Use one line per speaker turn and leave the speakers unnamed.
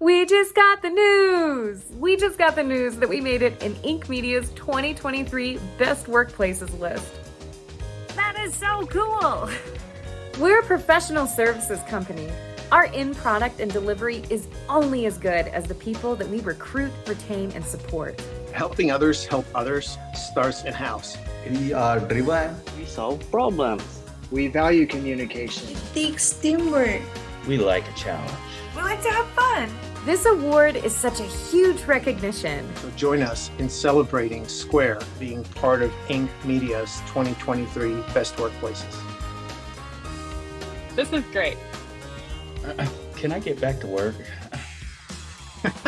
We just got the news! We just got the news that we made it in Inc. Media's 2023 Best Workplaces list.
That is so cool!
We're a professional services company. Our in product and delivery is only as good as the people that we recruit, retain, and support.
Helping others help others starts in house.
We are driven.
We solve problems.
We value communication.
It takes teamwork.
We like a challenge.
We like to have fun.
This award is such a huge recognition.
So join us in celebrating Square being part of Inc. Media's 2023 Best Workplaces.
This is great.
Uh, can I get back to work?